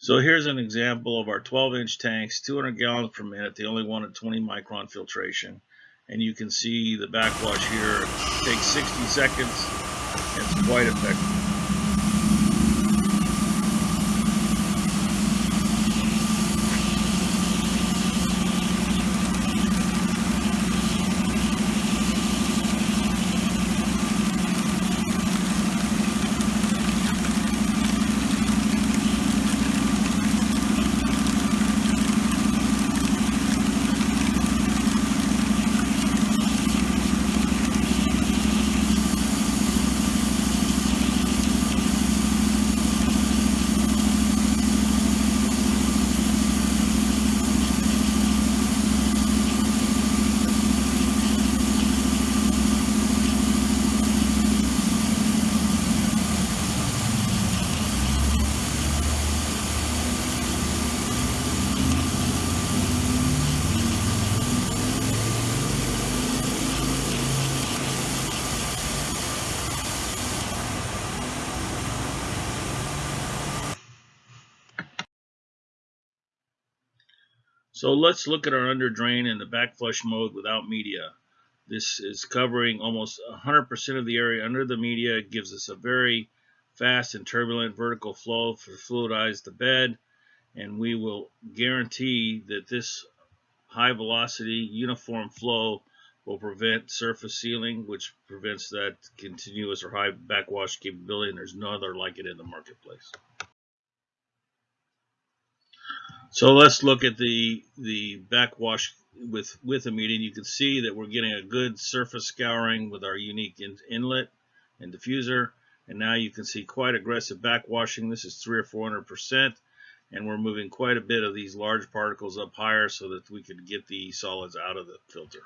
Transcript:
So here's an example of our 12 inch tanks, 200 gallons per minute. They only wanted 20 micron filtration. And you can see the backwash here takes 60 seconds and it's quite effective. So let's look at our under drain in the back flush mode without media. This is covering almost 100% of the area under the media. It gives us a very fast and turbulent vertical flow for fluidize the bed. And we will guarantee that this high velocity uniform flow will prevent surface sealing, which prevents that continuous or high backwash capability. And there's no other like it in the marketplace. So let's look at the the backwash with with a media. You can see that we're getting a good surface scouring with our unique in, inlet and diffuser. And now you can see quite aggressive backwashing. This is three or four hundred percent, and we're moving quite a bit of these large particles up higher so that we could get the solids out of the filter.